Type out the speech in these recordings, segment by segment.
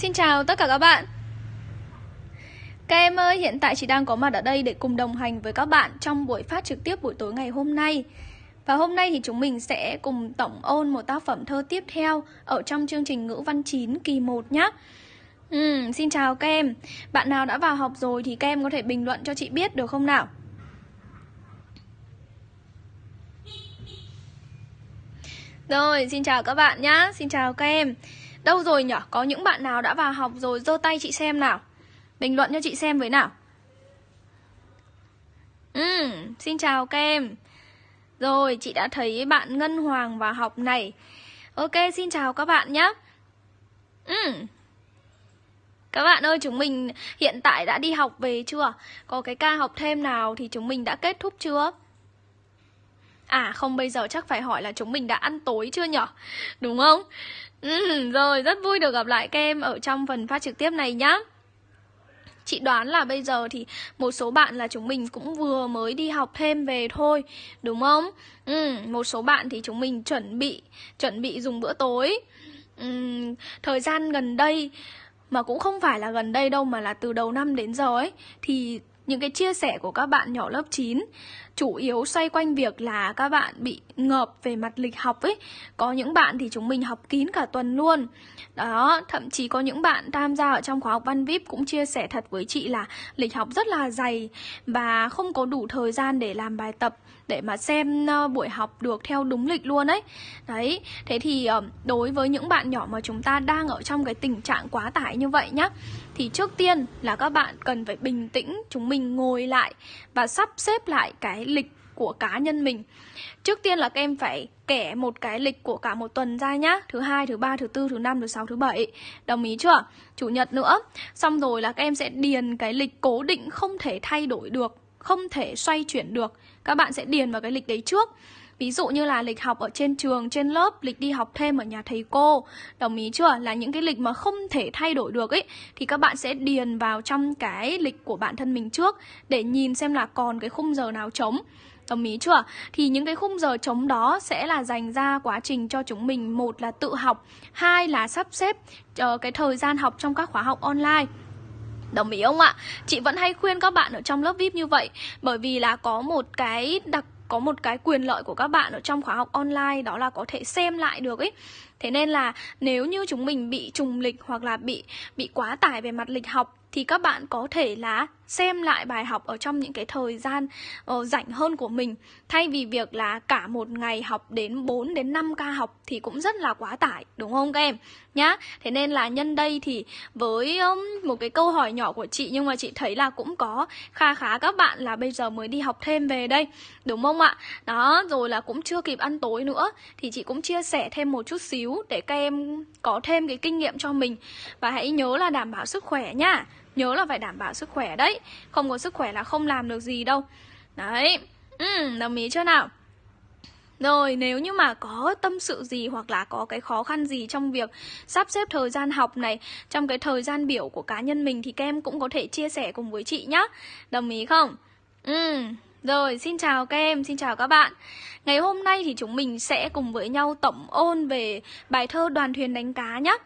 Xin chào tất cả các bạn. Các em ơi, hiện tại chị đang có mặt ở đây để cùng đồng hành với các bạn trong buổi phát trực tiếp buổi tối ngày hôm nay. Và hôm nay thì chúng mình sẽ cùng tổng ôn một tác phẩm thơ tiếp theo ở trong chương trình ngữ văn 9 kỳ 1 nhé ừ, Xin chào các em. Bạn nào đã vào học rồi thì các em có thể bình luận cho chị biết được không nào? Rồi, xin chào các bạn nhá. Xin chào các em. Đâu rồi nhở? Có những bạn nào đã vào học rồi giơ tay chị xem nào Bình luận cho chị xem với nào Ừ, xin chào các em Rồi, chị đã thấy bạn Ngân Hoàng vào học này Ok, xin chào các bạn nhé Ừ Các bạn ơi, chúng mình hiện tại đã đi học về chưa? Có cái ca học thêm nào thì chúng mình đã kết thúc chưa? À không bây giờ chắc phải hỏi là chúng mình đã ăn tối chưa nhở? Đúng không? Ừ, Rồi rất vui được gặp lại các em ở trong phần phát trực tiếp này nhá. Chị đoán là bây giờ thì một số bạn là chúng mình cũng vừa mới đi học thêm về thôi Đúng không? Ừ, một số bạn thì chúng mình chuẩn bị Chuẩn bị dùng bữa tối. Ừ, Thời gian gần đây Mà cũng không phải là gần đây đâu Mà là từ đầu năm đến giờ ấy Thì những cái chia sẻ của các bạn nhỏ lớp 9 chủ yếu xoay quanh việc là các bạn bị ngợp về mặt lịch học ấy. Có những bạn thì chúng mình học kín cả tuần luôn. Đó, thậm chí có những bạn tham gia ở trong khóa học văn vip cũng chia sẻ thật với chị là lịch học rất là dày và không có đủ thời gian để làm bài tập để mà xem ờ, buổi học được theo đúng lịch luôn ấy. Đấy, thế thì ờ, đối với những bạn nhỏ mà chúng ta đang ở trong cái tình trạng quá tải như vậy nhá thì trước tiên là các bạn cần phải bình tĩnh chúng mình ngồi lại và sắp xếp lại cái lịch của cá nhân mình. Trước tiên là các em phải kẻ một cái lịch của cả một tuần ra nhá. Thứ hai, thứ ba, thứ tư, thứ năm, thứ sáu, thứ bảy. Đồng ý chưa? Chủ nhật nữa. Xong rồi là các em sẽ điền cái lịch cố định không thể thay đổi được Không thể xoay chuyển được. Các bạn sẽ điền vào cái lịch đấy trước. Ví dụ như là lịch học ở trên trường, trên lớp, lịch đi học thêm ở nhà thầy cô Đồng ý chưa? Là những cái lịch mà không thể thay đổi được ấy Thì các bạn sẽ điền vào trong cái lịch của bản thân mình trước Để nhìn xem là còn cái khung giờ nào trống Đồng ý chưa? Thì những cái khung giờ trống đó sẽ là dành ra quá trình cho chúng mình Một là tự học, hai là sắp xếp uh, cái thời gian học trong các khóa học online Đồng ý không ạ? Chị vẫn hay khuyên các bạn ở trong lớp VIP như vậy Bởi vì là có một cái đặc có một cái quyền lợi của các bạn ở trong khóa học online, đó là có thể xem lại được ấy. Thế nên là nếu như chúng mình bị trùng lịch hoặc là bị bị quá tải về mặt lịch học thì các bạn có thể là xem lại bài học ở trong những cái thời gian uh, rảnh hơn của mình. Thay vì việc là cả một ngày học đến 4 đến 5 ca học thì cũng rất là quá tải đúng không các em? Nhá thế nên là nhân đây thì với um, một cái câu hỏi nhỏ của chị nhưng mà chị thấy là cũng có kha khá các bạn là bây giờ mới đi học thêm về đây đúng không ạ? Đó rồi là cũng chưa kịp ăn tối nữa thì chị cũng chia sẻ thêm một chút xíu để các em có thêm cái kinh nghiệm cho mình. Và hãy nhớ là đảm bảo sức khỏe nhá. Nhớ là phải đảm bảo sức khỏe đấy. Không có sức khỏe là không làm được gì đâu. Đấy. Ừ, Đồng ý chưa nào? Rồi nếu như mà có tâm sự gì hoặc là có cái khó khăn gì trong việc sắp xếp thời gian học này Trong cái thời gian biểu của cá nhân mình thì các em cũng có thể chia sẻ cùng với chị nhá. Đồng ý không? Ừ, rồi xin chào các em, xin chào các bạn. Ngày hôm nay thì chúng mình sẽ cùng với nhau tổng ôn về bài thơ đoàn thuyền đánh cá nhé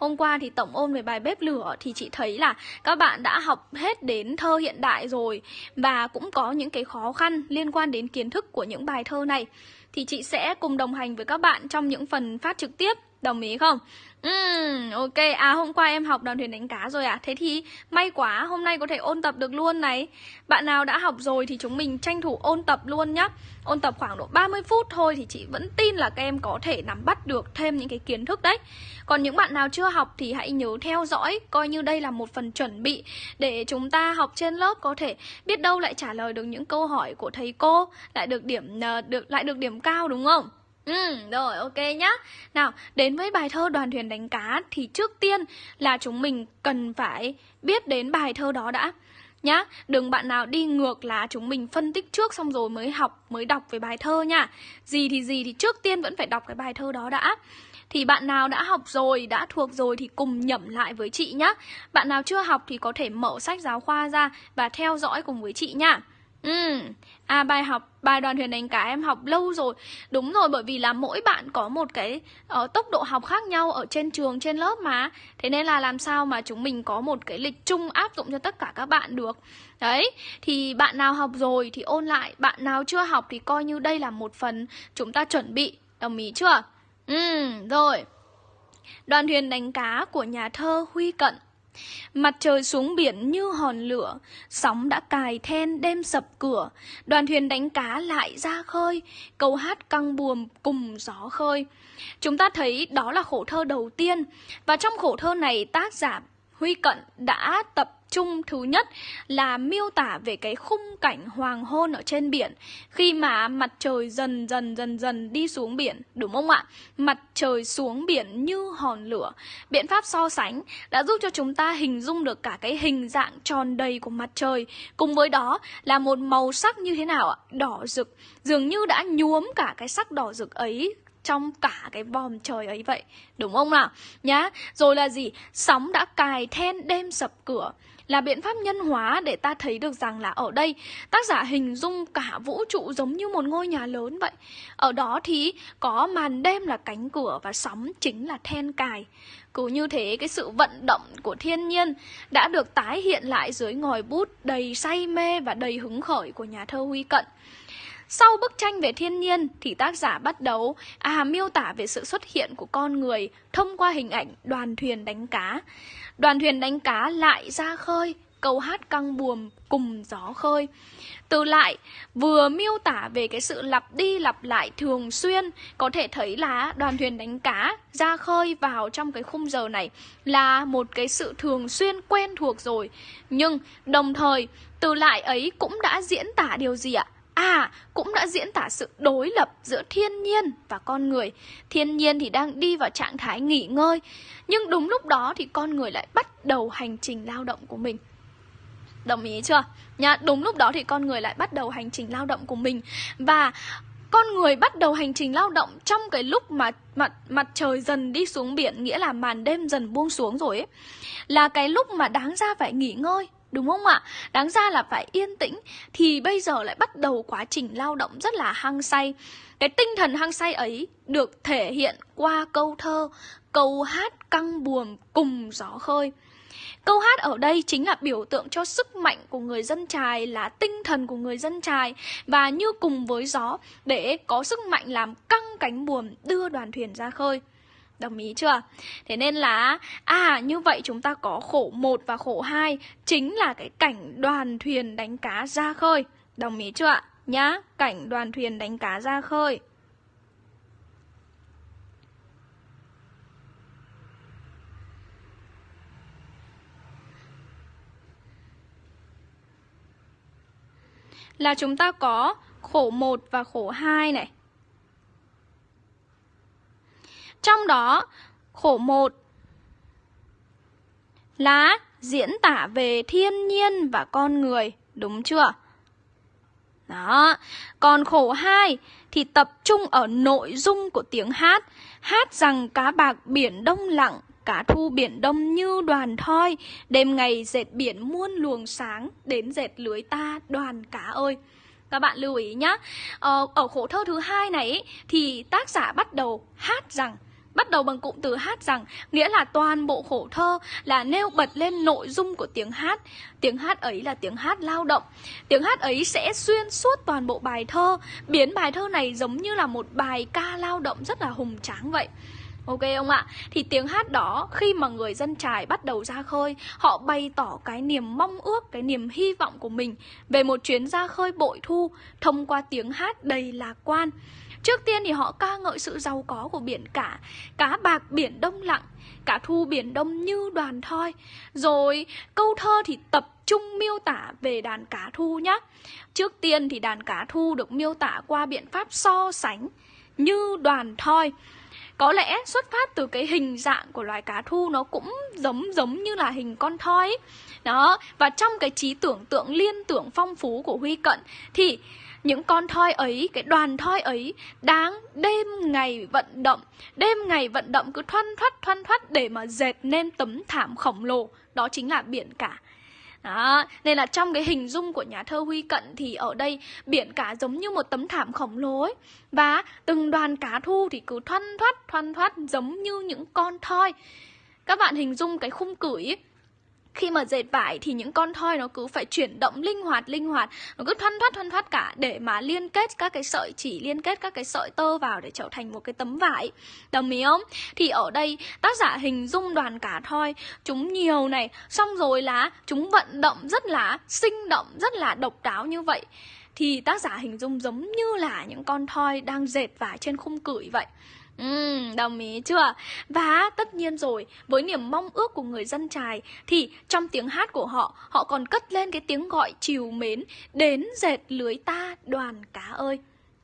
Hôm qua thì tổng ôn về bài bếp lửa thì chị thấy là các bạn đã học hết đến thơ hiện đại rồi và cũng có những cái khó khăn liên quan đến kiến thức của những bài thơ này. Thì chị sẽ cùng đồng hành với các bạn trong những phần phát trực tiếp, đồng ý không? Ừm ok. À hôm qua em học đoàn thuyền đánh cá rồi à? Thế thì may quá, hôm nay có thể ôn tập được luôn này. Bạn nào đã học rồi thì chúng mình tranh thủ ôn tập luôn nhá. Ôn tập khoảng độ 30 phút thôi thì chị vẫn tin là các em có thể nắm bắt được thêm những cái kiến thức đấy. Còn những bạn nào chưa học thì hãy nhớ theo dõi, coi như đây là một phần chuẩn bị để chúng ta học trên lớp có thể biết đâu lại trả lời được những câu hỏi của thầy cô, lại được điểm ờ, được lại được điểm cao đúng không? Ừ, rồi ok nhá. Nào, đến với bài thơ đoàn thuyền đánh cá Thì trước tiên là chúng mình cần phải biết đến bài thơ đó đã. Nhá, đừng bạn nào đi ngược là chúng mình phân tích trước xong rồi mới học, mới đọc về bài thơ nha. Gì thì gì thì trước tiên vẫn phải đọc cái bài thơ đó đã. Thì bạn nào đã học rồi, đã thuộc rồi thì cùng nhẩm lại với chị nhá. Bạn nào chưa học thì có thể mở sách giáo khoa ra và theo dõi cùng với chị nha. Ừ, à bài học bài đoàn thuyền đánh cá em học lâu rồi. Đúng rồi bởi vì là mỗi bạn có một cái uh, tốc độ học khác nhau ở trên trường, trên lớp mà. Thế nên là làm sao mà chúng mình có một cái lịch chung áp dụng cho tất cả các bạn được. Đấy, thì bạn nào học rồi thì ôn lại Bạn nào chưa học thì coi như đây là một phần chúng ta chuẩn bị. Đồng ý chưa? Ừ, rồi. Đoàn thuyền đánh cá của nhà thơ Huy Cận. Mặt trời xuống biển như hòn lửa, sóng đã cài then đêm sập cửa, đoàn thuyền đánh cá lại ra khơi, câu hát căng buồm cùng gió khơi. Chúng ta thấy đó là khổ thơ đầu tiên, và trong khổ thơ này tác giả Huy Cận đã tập trung thứ nhất là miêu tả về cái khung cảnh hoàng hôn ở trên biển. Khi mà mặt trời dần dần dần dần đi xuống biển, đúng không ạ? Mặt trời xuống biển như hòn lửa. Biện pháp so sánh đã giúp cho chúng ta hình dung được cả cái hình dạng tròn đầy của mặt trời. Cùng với đó là một màu sắc như thế nào ạ? Đỏ rực. Dường như đã nhuốm cả cái sắc đỏ rực ấy trong cả cái vòm trời ấy vậy, đúng không nào nhá, rồi là gì sóng đã cài then đêm sập cửa là biện pháp nhân hóa để ta thấy được rằng là ở đây, tác giả hình dung cả vũ trụ giống như một ngôi nhà lớn vậy. Ở đó thì có màn đêm là cánh cửa và sóng chính là then cài. Cứ như thế, cái sự vận động của thiên nhiên đã được tái hiện lại dưới ngòi bút đầy say mê và đầy hứng khởi của nhà thơ Huy Cận. Sau bức tranh về thiên nhiên thì tác giả bắt đầu à miêu tả về sự xuất hiện của con người thông qua hình ảnh đoàn thuyền đánh cá. Đoàn thuyền đánh cá lại ra khơi, câu hát căng buồm cùng gió khơi. Từ lại vừa miêu tả về cái sự lặp đi lặp lại thường xuyên, có thể thấy là đoàn thuyền đánh cá ra khơi vào trong cái khung giờ này là một cái sự thường xuyên quen thuộc rồi. Nhưng đồng thời từ lại ấy cũng đã diễn tả điều gì ạ? À, cũng đã diễn tả sự đối lập giữa thiên nhiên và con người. Thiên nhiên thì đang đi vào trạng thái nghỉ ngơi, nhưng đúng lúc đó thì con người lại bắt đầu hành trình lao động của mình. Đồng ý chưa? Nha, đúng lúc đó thì con người lại bắt đầu hành trình lao động của mình và con người bắt đầu hành trình lao động trong cái lúc mà mặt mặt trời dần đi xuống biển nghĩa là màn đêm dần buông xuống rồi ấy. Là cái lúc mà đáng ra phải nghỉ ngơi Đúng không ạ? Đáng ra là phải yên tĩnh Thì bây giờ lại bắt đầu quá trình lao động rất là hăng say. Cái tinh thần hăng say ấy được thể hiện qua câu thơ, Câu hát căng buồm cùng gió khơi. Câu hát ở đây chính là biểu tượng cho sức mạnh của người dân trài, Là tinh thần của người dân trài, Và như cùng với gió, Để có sức mạnh làm căng cánh buồm đưa đoàn thuyền ra khơi. Đồng ý chưa? Thế nên là à như vậy chúng ta có khổ 1 và khổ 2 chính là cái cảnh đoàn thuyền đánh cá ra khơi. Đồng ý chưa ạ? Nhá, cảnh đoàn thuyền đánh cá ra khơi. Là chúng ta có khổ 1 và khổ 2 này. Trong đó, khổ một là diễn tả về thiên nhiên và con người, đúng chưa? Đó, còn khổ hai thì tập trung ở nội dung của tiếng hát, hát rằng cá bạc biển đông lặng, cá thu biển đông như đoàn thoi, đêm ngày dệt biển muôn luồng sáng, đến dệt lưới ta đoàn cá ơi. Các bạn lưu ý nhá. Ờ, ở khổ thơ thứ hai này thì tác giả bắt đầu hát rằng Bắt đầu bằng cụm từ hát rằng nghĩa là toàn bộ khổ thơ là nêu bật lên nội dung của tiếng hát. Tiếng hát ấy là tiếng hát lao động. Tiếng hát ấy sẽ xuyên suốt toàn bộ bài thơ, biến bài thơ này giống như là một bài ca lao động rất là hùng tráng vậy. Ok không ạ? Thì tiếng hát đó khi mà người dân trài bắt đầu ra khơi Họ bày tỏ cái niềm mong ước, cái niềm hy vọng của mình Về một chuyến ra khơi bội thu thông qua tiếng hát đầy lạc quan Trước tiên thì họ ca ngợi sự giàu có của biển cả. Cá bạc biển đông lặng Cả thu biển đông như đoàn thoi. Rồi câu thơ thì tập trung miêu tả về đàn cá thu nhé Trước tiên thì đàn cá thu được miêu tả qua biện pháp so sánh Như đoàn thoi. Có lẽ xuất phát từ cái hình dạng của loài cá thu nó cũng giống giống như là hình con thoi. Đó, và trong cái trí tưởng tượng liên tưởng phong phú của Huy Cận Thì những con thoi ấy, cái đoàn thoi ấy đáng đêm ngày vận động Đêm ngày vận động cứ thoăn thoắt thoăn thoắt để mà dệt nên tấm thảm khổng lồ Đó chính là biển cả đó, nên là trong cái hình dung của nhà thơ Huy Cận thì ở đây biển cả giống như một tấm thảm khổng lồ ấy. Và từng đoàn cá thu thì cứ thoăn thoắt, thoăn thoắt giống như những con thoi. Các bạn hình dung cái khung cửi ấy, khi mà dệt vải thì những con thoi nó cứ phải chuyển động linh hoạt linh hoạt. Nó cứ thoăn thoắt thoăn thoắt cả để mà liên kết các cái sợi chỉ, liên kết các cái sợi tơ vào để trở thành một cái tấm vải. Đồng ý không? Thì ở đây, tác giả hình dung đoàn cả thoi chúng nhiều này. Xong rồi là chúng vận động rất là sinh động, rất là độc đáo như vậy. Thì tác giả hình dung giống như là những con thoi đang dệt vải trên khung cửi vậy. Ừ, đồng ý chưa? Và tất nhiên rồi, với niềm mong ước của người dân trài thì trong tiếng hát của họ, họ còn cất lên cái tiếng gọi chiều mến đến dệt lưới ta đoàn cá ơi.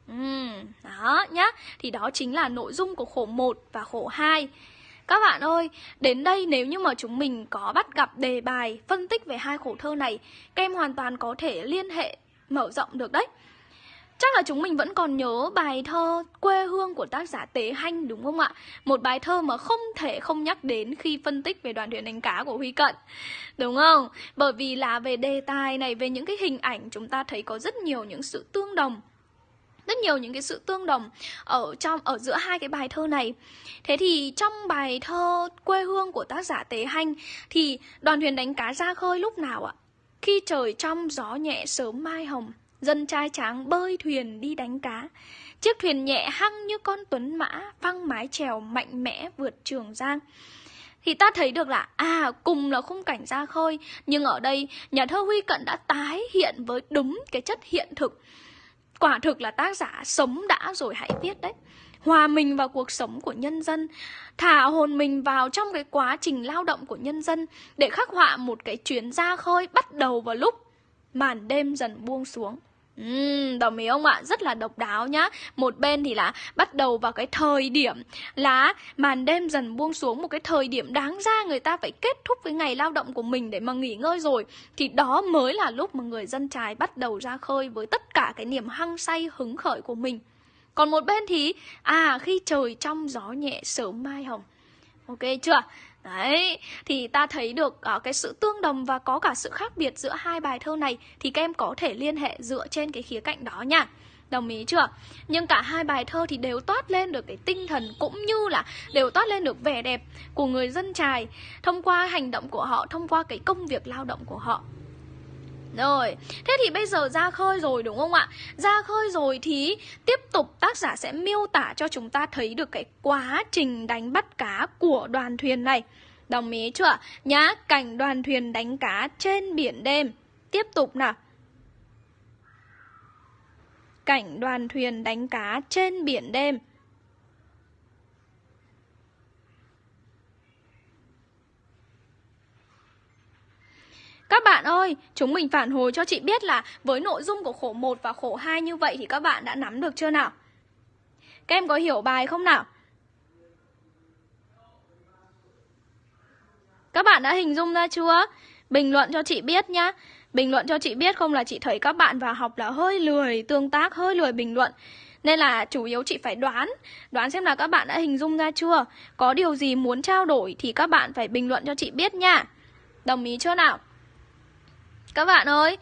Ừ, đó nhá. Thì đó chính là nội dung của khổ 1 và khổ 2. Các bạn ơi, đến đây nếu như mà chúng mình có bắt gặp đề bài phân tích về hai khổ thơ này, các em hoàn toàn có thể liên hệ mở rộng được đấy. Chắc là chúng mình vẫn còn nhớ bài thơ quê hương của tác giả Tế Hanh đúng không ạ? Một bài thơ mà không thể không nhắc đến khi phân tích về đoàn thuyền đánh cá của Huy Cận Đúng không? Bởi vì là về đề tài này, về những cái hình ảnh chúng ta thấy có rất nhiều những sự tương đồng rất nhiều những cái sự tương đồng ở trong ở giữa hai cái bài thơ này. Thế thì trong bài thơ quê hương của tác giả Tế Hanh thì đoàn thuyền đánh cá ra khơi lúc nào ạ? Khi trời trong gió nhẹ sớm mai hồng Dân trai tráng bơi thuyền đi đánh cá. Chiếc thuyền nhẹ hăng như con tuấn mã, Văng mái trèo mạnh mẽ vượt trường giang. Thì ta thấy được là à cùng là khung cảnh ra khơi, nhưng ở đây, nhà thơ Huy Cận đã tái hiện với đúng cái chất hiện thực. Quả thực là tác giả sống đã rồi hãy viết đấy. Hòa mình vào cuộc sống của nhân dân, thả hồn mình vào trong cái quá trình lao động của nhân dân, để khắc họa một cái chuyến ra khơi bắt đầu vào lúc màn đêm dần buông xuống Uhm, đồng ý không ạ? Rất là độc đáo nhá Một bên thì là bắt đầu vào cái thời điểm là màn đêm dần buông xuống Một cái thời điểm đáng ra người ta phải kết thúc với ngày lao động của mình để mà nghỉ ngơi rồi Thì đó mới là lúc mà người dân trái bắt đầu ra khơi với tất cả cái niềm hăng say hứng khởi của mình Còn một bên thì, à khi trời trong gió nhẹ sớm mai hồng Ok chưa? Đấy, thì ta thấy được uh, cái sự tương đồng và có cả sự khác biệt giữa hai bài thơ này thì các em có thể liên hệ dựa trên cái khía cạnh đó nha. Đồng ý chưa? Nhưng cả hai bài thơ thì đều toát lên được cái tinh thần cũng như là đều toát lên được vẻ đẹp của người dân trài thông qua hành động của họ, thông qua cái công việc lao động của họ. Rồi, thế thì bây giờ ra khơi rồi đúng không ạ? Ra khơi rồi thì tiếp tục tác giả sẽ miêu tả cho chúng ta thấy được cái quá trình đánh bắt cá của đoàn thuyền này. Đồng ý chưa? Nhá, cảnh đoàn thuyền đánh cá trên biển đêm. Tiếp tục nào. Cảnh đoàn thuyền đánh cá trên biển đêm. Các bạn ơi, chúng mình phản hồi cho chị biết là với nội dung của khổ 1 và khổ 2 như vậy thì các bạn đã nắm được chưa nào? Các em có hiểu bài không nào? Các bạn đã hình dung ra chưa? Bình luận cho chị biết nhá. Bình luận cho chị biết không là chị thấy các bạn vào học là hơi lười tương tác, hơi lười bình luận. Nên là chủ yếu chị phải đoán Đoán xem là các bạn đã hình dung ra chưa Có điều gì muốn trao đổi thì các bạn phải bình luận cho chị biết nha Đồng ý chưa nào các bạn ơi.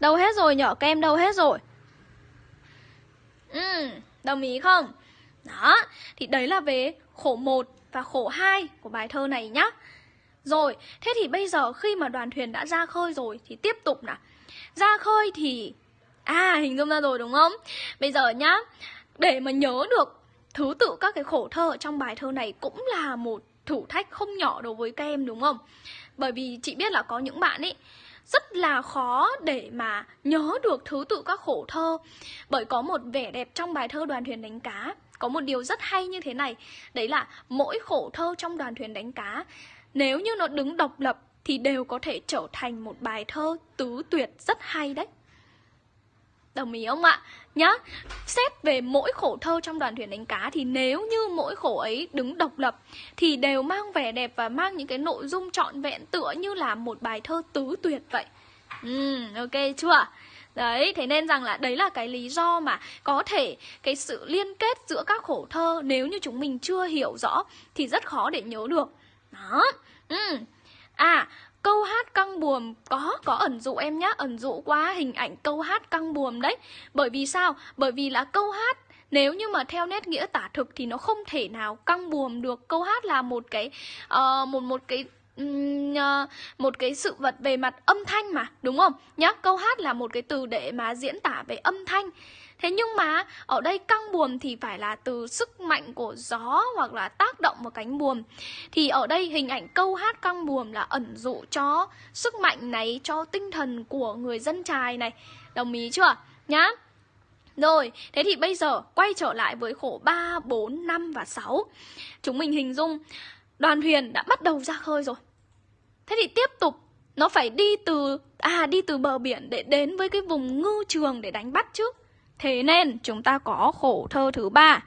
Đâu hết rồi nhỏ kem đâu hết rồi? Ừ Đồng ý không? Đó, Thì đấy là về khổ 1 và khổ 2 của bài thơ này nhá. Rồi, Thế thì bây giờ khi mà đoàn thuyền đã ra khơi rồi Thì tiếp tục nào. Ra khơi thì À hình dung ra rồi đúng không? Bây giờ nhá, Để mà nhớ được thứ tự các cái khổ thơ trong bài thơ này Cũng là một thử thách không nhỏ đối với các em đúng không? Bởi vì chị biết là có những bạn ấy, rất là khó để mà nhớ được thứ tự các khổ thơ. Bởi có một vẻ đẹp trong bài thơ đoàn thuyền đánh cá, Có một điều rất hay như thế này, Đấy là mỗi khổ thơ trong đoàn thuyền đánh cá, Nếu như nó đứng độc lập thì đều có thể trở thành một bài thơ tứ tuyệt rất hay đấy. Đồng ý không ạ? Nhá, xét về mỗi khổ thơ trong đoàn thuyền đánh cá thì nếu như mỗi khổ ấy đứng độc lập thì đều mang vẻ đẹp và mang những cái nội dung trọn vẹn tựa như là một bài thơ tứ tuyệt vậy. Ừ, ok chưa? Đấy, thế nên rằng là đấy là cái lý do mà có thể cái sự liên kết giữa các khổ thơ nếu như chúng mình chưa hiểu rõ thì rất khó để nhớ được. Đó. Ừ. À, câu hát căng buồm có có ẩn dụ em nhá ẩn dụ qua hình ảnh câu hát căng buồm đấy. Bởi vì sao? Bởi vì là câu hát nếu như mà theo nét nghĩa tả thực thì nó không thể nào căng buồm được. Câu hát là một cái uh, một một cái ờ, một cái sự vật về mặt âm thanh mà đúng không? Nhá câu hát là một cái từ để mà diễn tả về âm thanh. Thế nhưng mà ở đây căng buồm thì phải là từ sức mạnh của gió hoặc là tác động vào cánh buồm. Thì ở đây hình ảnh câu hát căng buồm là ẩn dụ cho sức mạnh này, cho tinh thần của người dân trài này. Đồng ý chưa? Nhá. Rồi, thế thì bây giờ quay trở lại với khổ 3, 4, 5 và 6. Chúng mình hình dung đoàn thuyền đã bắt đầu ra khơi rồi. Thế thì tiếp tục nó phải đi từ à đi từ bờ biển để đến với cái vùng ngư trường để đánh bắt chứ. Thế nên, chúng ta có khổ thơ thứ ba.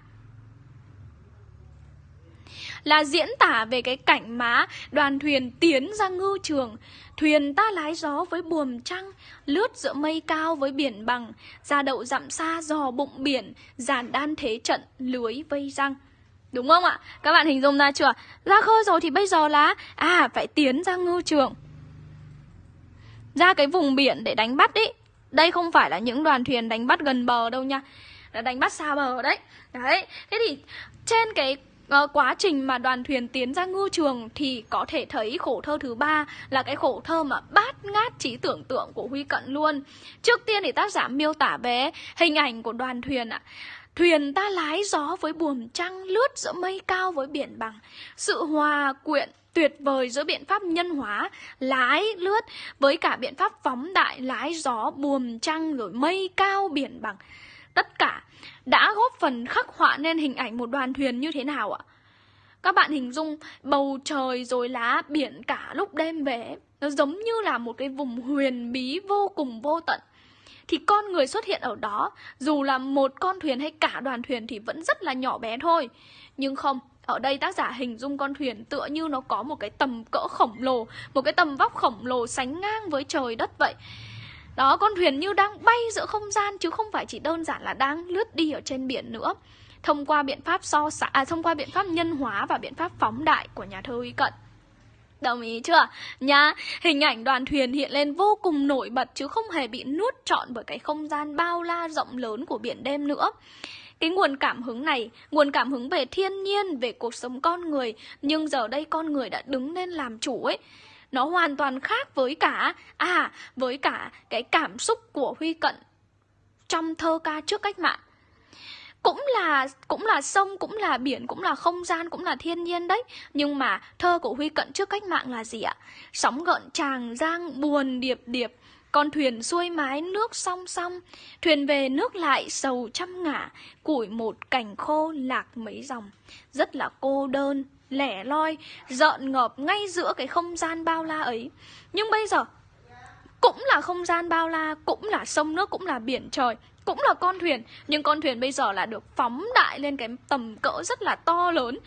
Là diễn tả về cái cảnh má đoàn thuyền tiến ra ngư trường. Thuyền ta lái gió với buồm trăng, lướt giữa mây cao với biển bằng ra đậu dặm xa dò bụng biển giàn đan thế trận lưới vây răng. Đúng không ạ? Các bạn hình dung ra chưa? Ra khơi rồi thì bây giờ là à phải tiến ra ngư trường. Ra cái vùng biển để đánh bắt ý đây không phải là những đoàn thuyền đánh bắt gần bờ đâu nha Là đánh bắt xa bờ đấy Đấy, thế thì trên cái uh, quá trình mà đoàn thuyền tiến ra ngư trường thì có thể thấy khổ thơ thứ ba là cái khổ thơ mà bát ngát trí tưởng tượng của Huy Cận luôn. Trước tiên thì tác giả miêu tả về hình ảnh của đoàn thuyền ạ. Thuyền ta lái gió với buồm trăng lướt giữa mây cao với biển bằng Sự hòa quyện tuyệt vời giữa biện pháp nhân hóa, lái lướt với cả biện pháp phóng đại, lái gió buồm trăng rồi mây cao biển bằng. Tất cả đã góp phần khắc họa nên hình ảnh một đoàn thuyền như thế nào ạ? Các bạn hình dung bầu trời rồi lá biển cả lúc đêm về, nó giống như là một cái vùng huyền bí vô cùng vô tận. Thì con người xuất hiện ở đó, dù là một con thuyền hay cả đoàn thuyền thì vẫn rất là nhỏ bé thôi. Nhưng không ở đây tác giả hình dung con thuyền tựa như nó có một cái tầm cỡ khổng lồ Một cái tầm vóc khổng lồ sánh ngang với trời đất vậy Đó, con thuyền như đang bay giữa không gian Chứ không phải chỉ đơn giản là đang lướt đi ở trên biển nữa Thông qua biện pháp so sánh, à, thông qua biện pháp nhân hóa và biện pháp phóng đại của nhà thơ Uy Cận Đồng ý chưa? nha hình ảnh đoàn thuyền hiện lên vô cùng nổi bật chứ không hề bị nuốt trọn bởi cái không gian bao la rộng lớn của biển đêm nữa. Cái nguồn cảm hứng này, nguồn cảm hứng về thiên nhiên, về cuộc sống con người, nhưng giờ đây con người đã đứng lên làm chủ ấy. Nó hoàn toàn khác với cả, à, với cả cái cảm xúc của Huy Cận trong thơ ca trước cách mạng. Cũng là cũng là sông cũng là biển cũng là không gian cũng là thiên nhiên đấy. Nhưng mà thơ của huy cận trước cách mạng là gì ạ? Sóng gợn tràng giang buồn điệp điệp con thuyền xuôi mái nước song song Thuyền về nước lại sầu trăm ngả Củi một cành khô lạc mấy dòng. Rất là cô đơn, lẻ loi dợn ngợp ngay giữa cái không gian bao la ấy. Nhưng bây giờ Cũng là không gian bao la Cũng là sông nước, cũng là biển trời cũng là con thuyền. Nhưng con thuyền bây giờ là được phóng đại lên cái tầm cỡ rất là to lớn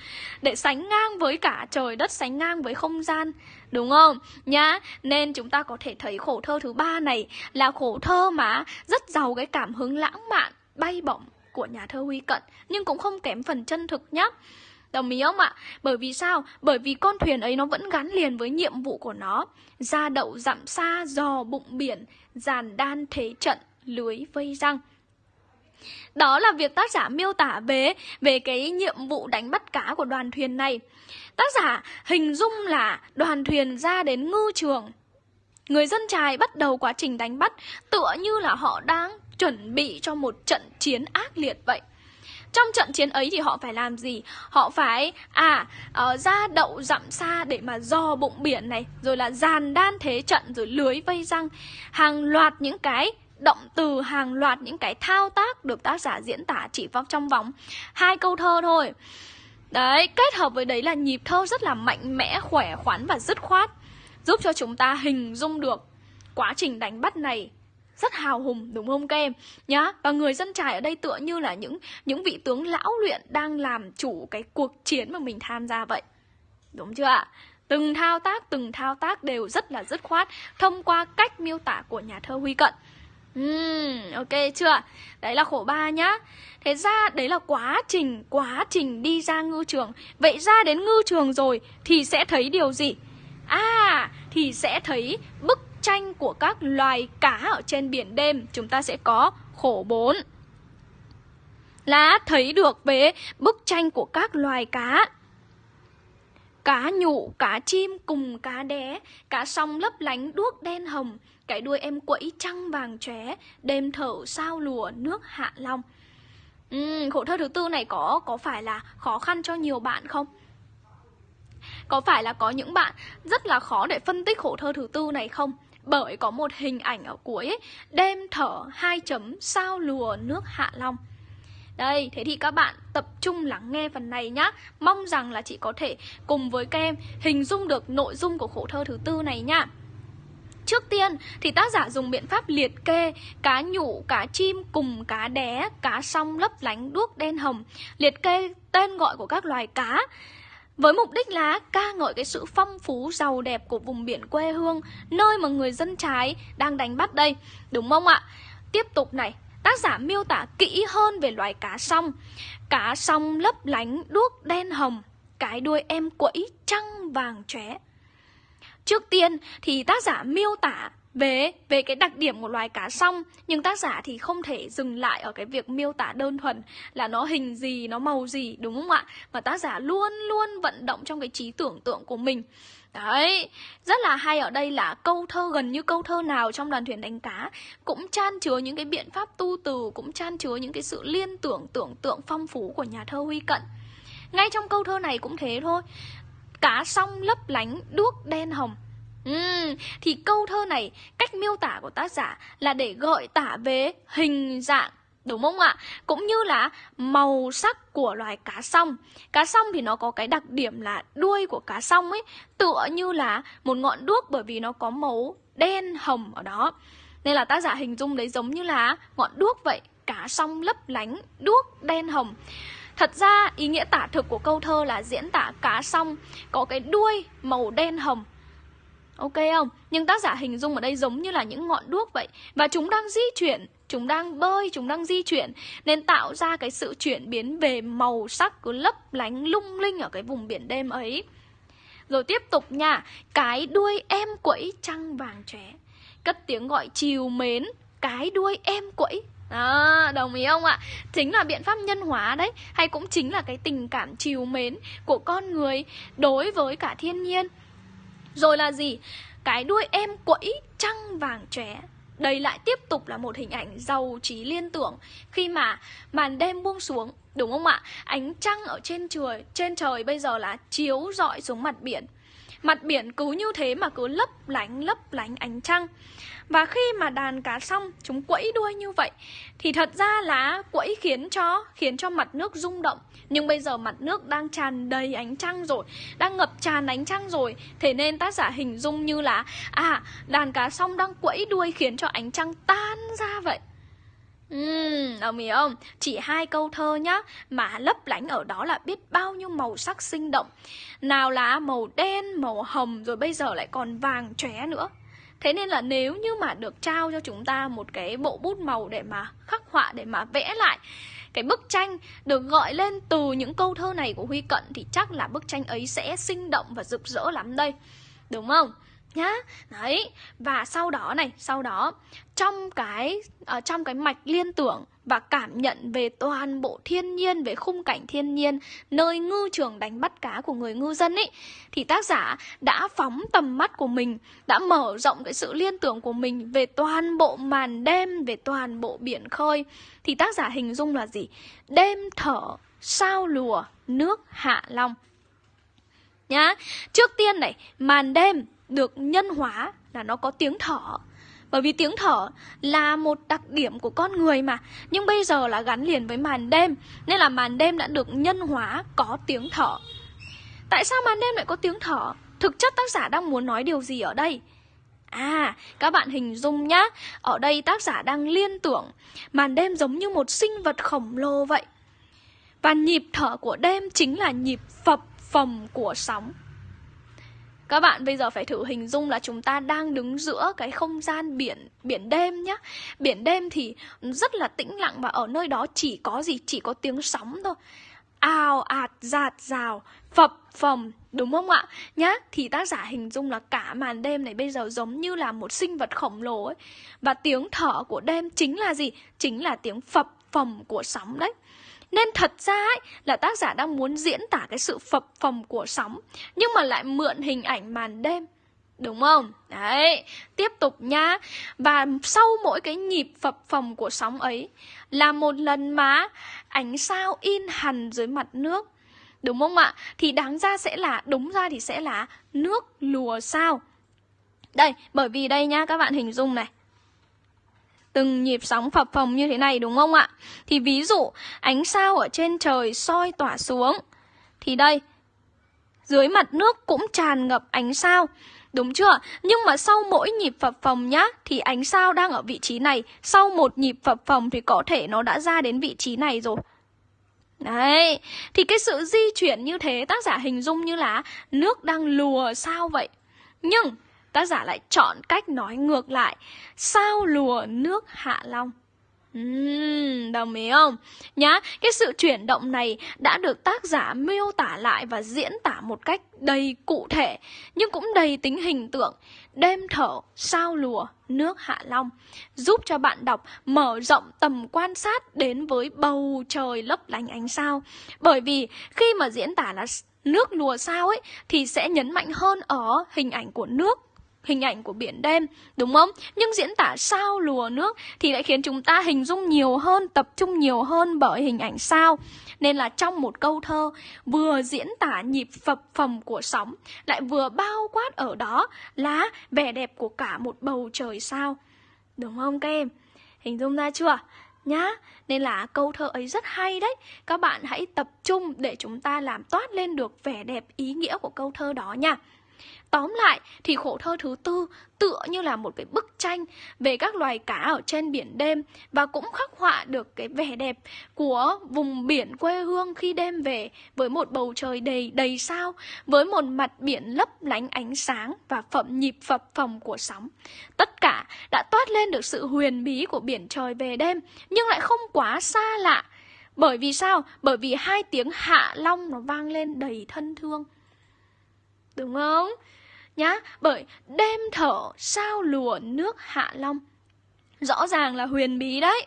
để sánh ngang với cả trời đất sánh ngang với không gian đúng không nhá nên chúng ta có thể thấy khổ thơ thứ ba này là khổ thơ mà rất giàu cái cảm hứng lãng mạn bay bổng của nhà thơ huy cận nhưng cũng không kém phần chân thực nhá Đồng ý không ạ? Bởi vì sao? Bởi vì con thuyền ấy nó vẫn gắn liền với nhiệm vụ của nó Ra đậu dặm xa, dò bụng biển, giàn đan thế trận lưới vây răng. Đó là việc tác giả miêu tả về về cái nhiệm vụ đánh bắt cá của đoàn thuyền này. Tác giả hình dung là đoàn thuyền ra đến ngư trường. Người dân trài bắt đầu quá trình đánh bắt tựa như là họ đang chuẩn bị cho một trận chiến ác liệt vậy. Trong trận chiến ấy thì họ phải làm gì? Họ phải à uh, ra đậu dặm xa để mà dò bụng biển này, rồi là dàn đan thế trận rồi lưới vây răng, hàng loạt những cái động từ hàng loạt những cái thao tác được tác giả diễn tả chỉ vào trong vòng hai câu thơ thôi. Đấy, kết hợp với đấy là nhịp thơ rất là mạnh mẽ, khỏe khoắn và dứt khoát, giúp cho chúng ta hình dung được quá trình đánh bắt này rất hào hùng đúng không các em? Nhá và người dân trải ở đây tựa như là những những vị tướng lão luyện đang làm chủ cái cuộc chiến mà mình tham gia vậy. Đúng chưa ạ? Từng thao tác từng thao tác đều rất là dứt khoát thông qua cách miêu tả của nhà thơ huy cận. Uhm, ok chưa? Đấy là khổ ba nhá. Thế ra đấy là quá trình, quá trình đi ra ngư trường. Vậy ra đến ngư trường rồi thì sẽ thấy điều gì? À, thì sẽ thấy bức tranh của các loài cá ở trên biển đêm Chúng ta sẽ có khổ 4 Là thấy được về bức tranh của các loài cá Cá nhụ, cá chim cùng cá đé Cá song lấp lánh đuốc đen hồng Cái đuôi em quẫy trăng vàng chóe Đêm thở sao lùa nước hạ long ừ, Khổ thơ thứ tư này có có phải là khó khăn cho nhiều bạn không? Có phải là có những bạn rất là khó để phân tích khổ thơ thứ tư này không? Bởi có một hình ảnh ở cuối ấy, Đêm thở hai chấm sao lùa nước hạ long đây, thế thì các bạn tập trung lắng nghe phần này nhá. Mong rằng là chị có thể cùng với các em hình dung được nội dung của khổ thơ thứ tư này nhá. Trước tiên thì tác giả dùng biện pháp liệt kê cá nhụ, cá chim cùng cá đé, cá song lấp lánh đuốc đen hồng. Liệt kê tên gọi của các loài cá với mục đích là ca ngợi cái sự phong phú giàu đẹp của vùng biển quê hương Nơi mà người dân trái đang đánh bắt đây. Đúng không ạ? Tiếp tục này. Tác giả miêu tả kỹ hơn về loài cá song. Cá song lấp lánh, đuốc đen hồng, Cái đuôi em quẫy trăng vàng chóe. Trước tiên thì tác giả miêu tả về về cái đặc điểm của loài cá song, nhưng tác giả thì không thể dừng lại ở cái việc miêu tả đơn thuần là nó hình gì, nó màu gì, đúng không ạ? Mà tác giả luôn luôn vận động trong cái trí tưởng tượng của mình. Đấy, rất là hay ở đây là câu thơ gần như câu thơ nào trong đoàn thuyền đánh cá cũng chan chứa những cái biện pháp tu từ, cũng chan chứa những cái sự liên tưởng tưởng tượng phong phú của nhà thơ Huy Cận. Ngay trong câu thơ này cũng thế thôi. Cá song lấp lánh đuốc đen hồng. Uhm, thì câu thơ này cách miêu tả của tác giả là để gợi tả về hình dạng Đúng không ạ? Cũng như là màu sắc của loài cá song. Cá song thì nó có cái đặc điểm là đuôi của cá song ấy Tựa như là một ngọn đuốc bởi vì nó có màu đen hồng ở đó. Nên là tác giả hình dung đấy giống như là ngọn đuốc vậy. Cá song lấp lánh, đuốc đen hồng. Thật ra ý nghĩa tả thực của câu thơ là diễn tả cá song có cái đuôi màu đen hồng. Ok không? Nhưng tác giả hình dung ở đây giống như là những ngọn đuốc vậy. Và chúng đang di chuyển Chúng đang bơi, chúng đang di chuyển Nên tạo ra cái sự chuyển biến về màu sắc cứ lấp lánh lung linh ở cái vùng biển đêm ấy. Rồi tiếp tục nha Cái đuôi em quẫy trăng vàng trẻ Cất tiếng gọi chiều mến Cái đuôi em quẫy. À, đồng ý không ạ? Chính là biện pháp nhân hóa đấy Hay cũng chính là cái tình cảm chiều mến của con người đối với cả thiên nhiên. Rồi là gì? Cái đuôi em quẫy trăng vàng trẻ đây lại tiếp tục là một hình ảnh giàu trí liên tưởng khi mà màn đêm buông xuống, đúng không ạ? Ánh trăng ở trên trời, trên trời bây giờ là chiếu rọi xuống mặt biển. Mặt biển cứ như thế mà cứ lấp lánh lấp lánh ánh trăng. Và khi mà đàn cá xong, chúng quẫy đuôi như vậy, Thì thật ra là quẫy khiến cho khiến cho mặt nước rung động. Nhưng bây giờ mặt nước đang tràn đầy ánh trăng rồi, Đang ngập tràn ánh trăng rồi. Thế nên tác giả hình dung như là À đàn cá xong đang quẫy đuôi khiến cho ánh trăng tan ra vậy. Ừm, đồng ý không? Chỉ hai câu thơ nhá Mà lấp lánh ở đó là biết bao nhiêu màu sắc sinh động Nào là màu đen, màu hồng Rồi bây giờ lại còn vàng chóe nữa Thế nên là nếu như mà được trao cho chúng ta một cái bộ bút màu để mà khắc họa, để mà vẽ lại Cái bức tranh được gọi lên từ những câu thơ này của Huy Cận Thì chắc là bức tranh ấy sẽ sinh động và rực rỡ lắm đây Đúng không? Nhá. Đấy và sau đó này sau đó trong cái uh, trong cái mạch liên tưởng và cảm nhận về toàn bộ thiên nhiên về khung cảnh thiên nhiên nơi ngư trường đánh bắt cá của người ngư dân ấy thì tác giả đã phóng tầm mắt của mình đã mở rộng cái sự liên tưởng của mình về toàn bộ màn đêm về toàn bộ biển khơi. Thì tác giả hình dung là gì? Đêm thở sao lùa nước hạ long. Nhá trước tiên này màn đêm được nhân hóa là nó có tiếng thở. Bởi vì tiếng thở là một đặc điểm của con người mà. Nhưng bây giờ là gắn liền với màn đêm Nên là màn đêm đã được nhân hóa có tiếng thở. Tại sao màn đêm lại có tiếng thở? Thực chất tác giả đang muốn nói điều gì ở đây? À, các bạn hình dung nhá. Ở đây tác giả đang liên tưởng Màn đêm giống như một sinh vật khổng lồ vậy. Và nhịp thở của đêm chính là nhịp phập phồng của sóng các bạn bây giờ phải thử hình dung là chúng ta đang đứng giữa cái không gian biển biển đêm nhá. Biển đêm thì rất là tĩnh lặng và ở nơi đó chỉ có gì? Chỉ có tiếng sóng thôi. ào ạt giạt rào, phập, phồng, đúng không ạ nhá, thì tác giả hình dung là cả màn đêm này bây giờ giống như là một sinh vật khổng lồ ấy và tiếng thở của đêm chính là gì chính là tiếng phập, phồng của sóng đấy nên thật ra ấy, là tác giả đang muốn diễn tả cái sự phập phồng của sóng Nhưng mà lại mượn hình ảnh màn đêm Đúng không? Đấy, tiếp tục nhá Và sau mỗi cái nhịp phập phồng của sóng ấy Là một lần má ánh sao in hằn dưới mặt nước Đúng không ạ? Thì đáng ra sẽ là, đúng ra thì sẽ là nước lùa sao Đây, bởi vì đây nhá, các bạn hình dung này từng nhịp sóng phập phồng như thế này, đúng không ạ? Thì ví dụ, ánh sao ở trên trời soi tỏa xuống thì đây, dưới mặt nước cũng tràn ngập ánh sao. Đúng chưa? Nhưng mà sau mỗi nhịp phập phồng nhá, Thì ánh sao đang ở vị trí này Sau một nhịp phập phồng thì có thể nó đã ra đến vị trí này rồi Đấy, Thì cái sự di chuyển như thế, tác giả hình dung như là Nước đang lùa sao vậy Nhưng tác giả lại chọn cách nói ngược lại sao lùa nước hạ long Uhm, đồng ý không? Nhá, cái sự chuyển động này đã được tác giả miêu tả lại và diễn tả một cách đầy cụ thể nhưng cũng đầy tính hình tượng. Đêm thở, sao lùa, nước hạ long giúp cho bạn đọc mở rộng tầm quan sát đến với bầu trời lấp lánh ánh sao. Bởi vì khi mà diễn tả là nước lùa sao ấy thì sẽ nhấn mạnh hơn ở hình ảnh của nước hình ảnh của biển đêm, đúng không? Nhưng diễn tả sao lùa nước thì lại khiến chúng ta hình dung nhiều hơn, tập trung nhiều hơn bởi hình ảnh sao. Nên là trong một câu thơ vừa diễn tả nhịp phập phồng của sóng, lại vừa bao quát ở đó là vẻ đẹp của cả một bầu trời sao. Đúng không các em? Hình dung ra chưa? Nhá, nên là câu thơ ấy rất hay đấy Các bạn hãy tập trung để chúng ta làm toát lên được vẻ đẹp ý nghĩa của câu thơ đó nha Tóm lại thì khổ thơ thứ tư tựa như là một cái bức tranh về các loài cá ở trên biển đêm và cũng khắc họa được cái vẻ đẹp của vùng biển quê hương khi đêm về với một bầu trời đầy đầy sao, với một mặt biển lấp lánh ánh sáng và phẩm nhịp phập phồng của sóng. Tất cả đã toát lên được sự huyền bí của biển trời về đêm nhưng lại không quá xa lạ. Bởi vì sao? Bởi vì hai tiếng hạ long nó vang lên đầy thân thương. Đúng không? Nhá, bởi đêm thở sao lùa nước hạ long. Rõ ràng là huyền bí đấy.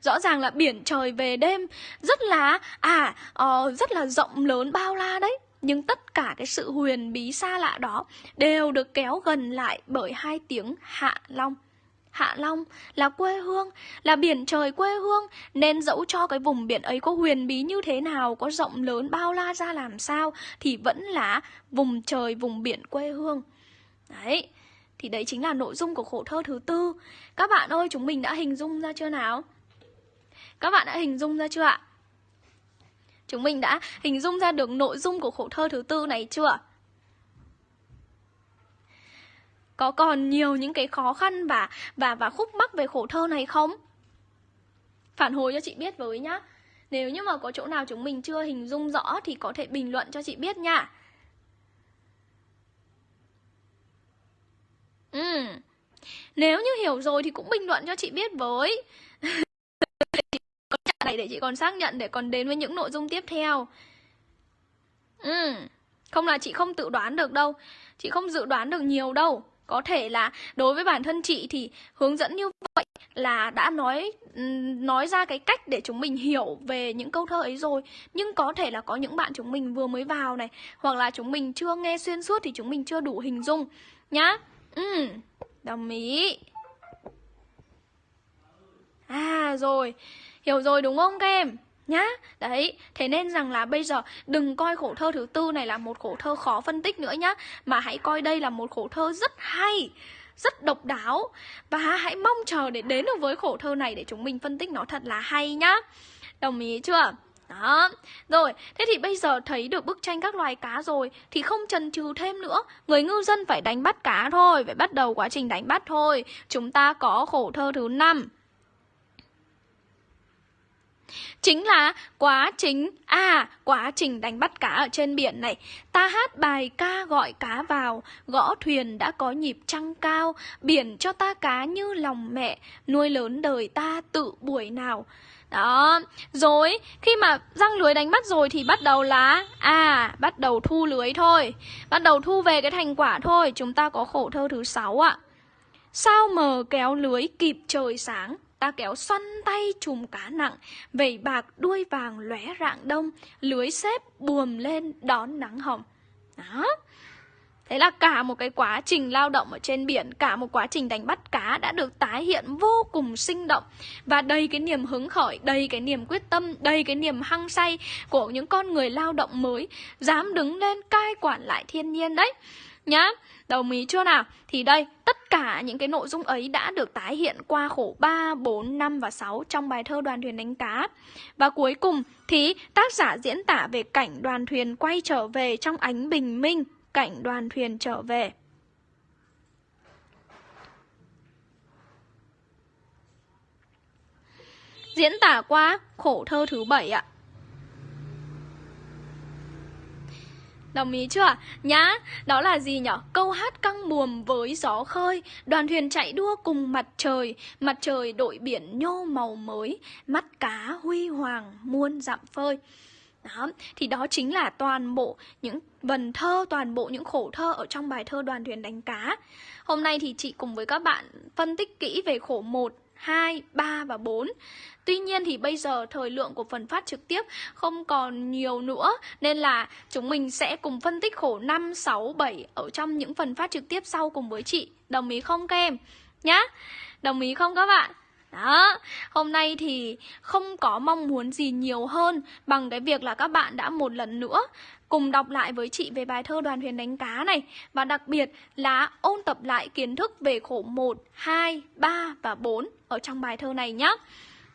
Rõ ràng là biển trời về đêm. Rất là à uh, rất là rộng lớn bao la đấy. Nhưng tất cả cái sự huyền bí xa lạ đó đều được kéo gần lại bởi hai tiếng hạ long. Hạ Long là quê hương, là biển trời quê hương Nên dẫu cho cái vùng biển ấy có huyền bí như thế nào Có rộng lớn bao la ra làm sao Thì vẫn là vùng trời, vùng biển quê hương Đấy, thì đấy chính là nội dung của khổ thơ thứ tư Các bạn ơi, chúng mình đã hình dung ra chưa nào? Các bạn đã hình dung ra chưa ạ? Chúng mình đã hình dung ra được nội dung của khổ thơ thứ tư này chưa? Có còn nhiều những cái khó khăn và và và khúc mắc về khổ thơ này không? Phản hồi cho chị biết với nhá. Nếu như mà có chỗ nào chúng mình chưa hình dung rõ thì có thể bình luận cho chị biết nha. Ừ. Nếu như hiểu rồi thì cũng bình luận cho chị biết với. này để chị còn xác nhận, để còn đến với những nội dung tiếp theo. Ừ. Không là chị không tự đoán được đâu. Chị không dự đoán được nhiều đâu. Có thể là đối với bản thân chị thì hướng dẫn như vậy là đã nói nói ra cái cách để chúng mình hiểu về những câu thơ ấy rồi. Nhưng có thể là có những bạn chúng mình vừa mới vào này Hoặc là chúng mình chưa nghe xuyên suốt thì chúng mình chưa đủ hình dung. Nhá. Ừ, đồng ý. À rồi, hiểu rồi đúng không các em? Nhá. Đấy thế nên rằng là bây giờ đừng coi khổ thơ thứ tư này là một khổ thơ khó phân tích nữa nhá mà hãy coi đây là một khổ thơ rất hay rất độc đáo. Và hãy mong chờ để đến được với khổ thơ này để chúng mình phân tích nó thật là hay nhá. Đồng ý chưa? Đó, rồi, thế thì bây giờ thấy được bức tranh các loài cá rồi Thì không chần chừ thêm nữa. Người ngư dân phải đánh bắt cá thôi Phải bắt đầu quá trình đánh bắt thôi. Chúng ta có khổ thơ thứ năm. Chính là quá trình À quá trình đánh bắt cá ở trên biển này. Ta hát bài ca gọi cá vào Gõ thuyền đã có nhịp trăng cao. Biển cho ta cá như lòng mẹ Nuôi lớn đời ta tự buổi nào. Đó, rồi khi mà răng lưới đánh bắt rồi thì bắt đầu là À, bắt đầu thu lưới thôi. Bắt đầu thu về cái thành quả thôi Chúng ta có khổ thơ thứ sáu ạ. Sao mờ kéo lưới kịp trời sáng? Ta kéo xoăn tay chùm cá nặng Vẩy bạc đuôi vàng lóe rạng đông Lưới xếp buồm lên đón nắng hồng. Đó. Thế là cả một cái quá trình lao động ở trên biển, cả một quá trình đánh bắt cá đã được tái hiện vô cùng sinh động. Và đầy cái niềm hứng khởi, đầy cái niềm quyết tâm, đầy cái niềm hăng say của những con người lao động mới dám đứng lên cai quản lại thiên nhiên đấy. Nhá, đồng ý chưa nào? Thì đây, tất cả những cái nội dung ấy đã được tái hiện qua khổ 3, 4, 5 và 6 trong bài thơ đoàn thuyền đánh cá. Và cuối cùng thì tác giả diễn tả về cảnh đoàn thuyền quay trở về trong ánh bình minh cảnh đoàn thuyền trở về. Diễn tả qua khổ thơ thứ bảy ạ. Đồng ý chưa? Nhá, đó là gì nhở? Câu hát căng buồm với gió khơi Đoàn thuyền chạy đua cùng mặt trời Mặt trời đội biển nhô màu mới Mắt cá huy hoàng muôn dặm phơi đó, thì đó chính là toàn bộ những vần thơ, toàn bộ những khổ thơ ở trong bài thơ Đoàn thuyền đánh cá. Hôm nay thì chị cùng với các bạn phân tích kỹ về khổ 1, 2, 3 và 4. Tuy nhiên thì bây giờ thời lượng của phần phát trực tiếp không còn nhiều nữa nên là chúng mình sẽ cùng phân tích khổ 5, 6, 7 ở trong những phần phát trực tiếp sau cùng với chị. Đồng ý không các em? Nhá. Đồng ý không các bạn? Đó, hôm nay thì không có mong muốn gì nhiều hơn bằng cái việc là các bạn đã một lần nữa cùng đọc lại với chị về bài thơ đoàn thuyền đánh cá này và đặc biệt là ôn tập lại kiến thức về khổ 1, 2, 3 và 4 ở trong bài thơ này nhé.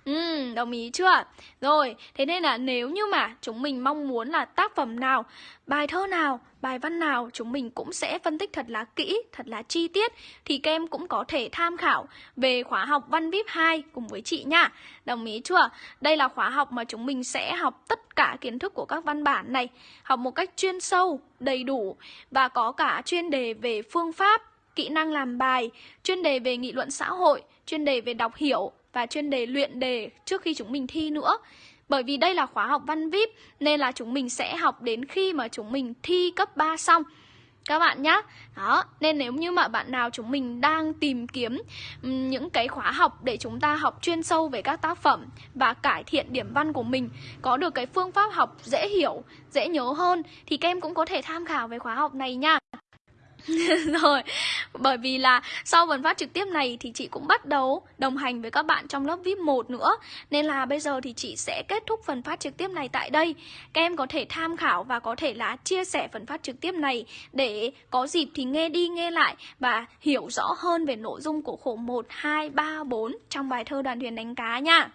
Ừ, đồng ý chưa? Rồi, thế nên là nếu như mà chúng mình mong muốn là tác phẩm nào, bài thơ nào, bài văn nào chúng mình cũng sẽ phân tích thật là kỹ, thật là chi tiết thì các em cũng có thể tham khảo về khóa học Văn VIP 2 cùng với chị nha. Đồng ý chưa? Đây là khóa học mà chúng mình sẽ học tất cả kiến thức của các văn bản này, học một cách chuyên sâu, đầy đủ và có cả chuyên đề về phương pháp, kỹ năng làm bài, chuyên đề về nghị luận xã hội, chuyên đề về đọc hiểu và chuyên đề luyện đề trước khi chúng mình thi nữa. Bởi vì đây là khóa học văn VIP nên là chúng mình sẽ học đến khi mà chúng mình thi cấp 3 xong. Các bạn nhé Đó, nên nếu như mà bạn nào chúng mình đang tìm kiếm những cái khóa học để chúng ta học chuyên sâu về các tác phẩm và cải thiện điểm văn của mình, có được cái phương pháp học dễ hiểu, dễ nhớ hơn thì các em cũng có thể tham khảo về khóa học này nha. rồi bởi vì là sau phần phát trực tiếp này thì chị cũng bắt đầu đồng hành với các bạn trong lớp VIP 1 nữa. Nên là bây giờ thì chị sẽ kết thúc phần phát trực tiếp này tại đây. Các em có thể tham khảo và có thể là chia sẻ phần phát trực tiếp này để có dịp thì nghe đi nghe lại và hiểu rõ hơn về nội dung của khổ 1, 2, 3, 4 trong bài thơ đoàn thuyền đánh cá nha.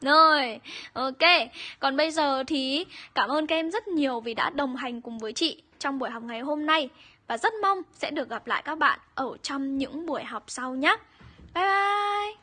Rồi, ok. Còn bây giờ thì cảm ơn các em rất nhiều vì đã đồng hành cùng với chị trong buổi học ngày hôm nay và rất mong sẽ được gặp lại các bạn ở trong những buổi học sau nhé. Bye bye!